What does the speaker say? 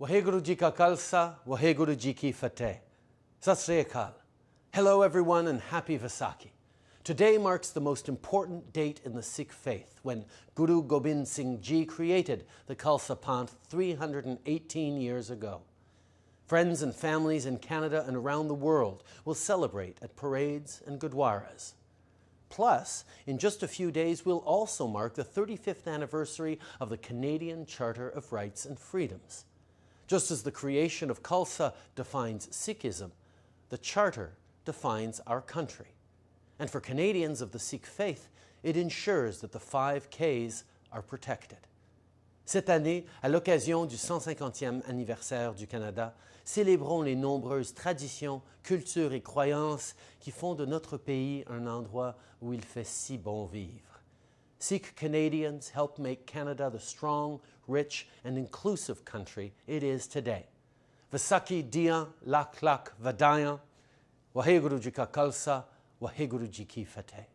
Waheguru Ji Ka Khalsa, Waheguru Ji Ki Fateh. Sat. Hello everyone and happy Vaisakhi. Today marks the most important date in the Sikh faith when Guru Gobind Singh Ji created the Khalsa Panth 318 years ago. Friends and families in Canada and around the world will celebrate at parades and gurdwaras. Plus, in just a few days, we'll also mark the 35th anniversary of the Canadian Charter of Rights and Freedoms. Just as the creation of Khalsa defines Sikhism, the Charter defines our country. And for Canadians of the Sikh faith, it ensures that the five Ks are protected. Cette année, à l'occasion du 150e anniversaire du Canada, célébrons les nombreuses traditions, cultures et croyances qui font de notre pays un endroit où il fait si bon vivre. Sikh Canadians helped make Canada the strong, rich, and inclusive country it is today. Vaisakhi Diyan Lak Lak Vadayan, Waheguru Ka Khalsa, Waheguru Ji Ki Fateh.